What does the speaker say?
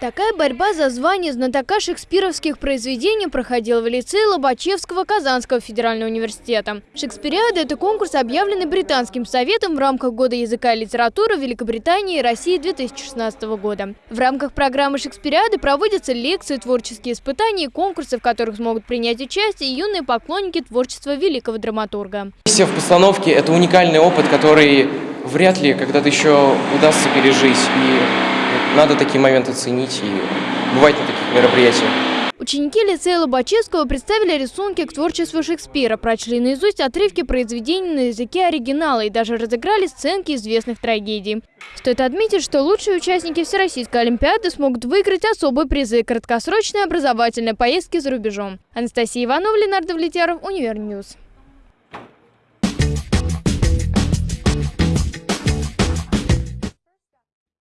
Такая борьба за звание знатока шекспировских произведений проходила в лицее Лобачевского Казанского федерального университета. Шекспириада – это конкурс, объявленный Британским советом в рамках Года языка и литературы Великобритании и России 2016 года. В рамках программы Шекспириады проводятся лекции, творческие испытания и конкурсы, в которых смогут принять участие юные поклонники творчества великого драматурга. Все в постановке – это уникальный опыт, который вряд ли когда-то еще удастся пережить. И надо такие моменты ценить и бывать на таких мероприятиях. Ученики лицея Лобачевского представили рисунки к творчеству Шекспира, прочли наизусть отрывки произведений на языке оригинала и даже разыграли сценки известных трагедий. Стоит отметить, что лучшие участники Всероссийской Олимпиады смогут выиграть особые призы – краткосрочные образовательные поездки за рубежом. Анастасия Иванова, Ленар Давлетьяров, Univer News.